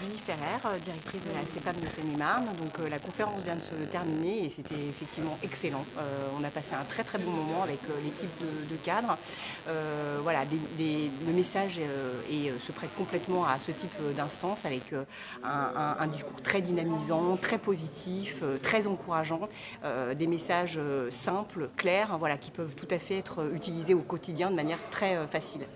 Julie Ferrer, euh, directrice de la CEPAM de Seine-et-Marne. Donc euh, la conférence vient de se terminer et c'était effectivement excellent. Euh, on a passé un très très bon moment avec l'équipe de, cadres. voilà, le message se prête complètement à ce type d'instance avec un, discours très dynamisant, très positif, très encourageant, des messages simples, clairs, hein, voilà, qui peuvent tout à fait être utilisés au quotidien de manière très facile.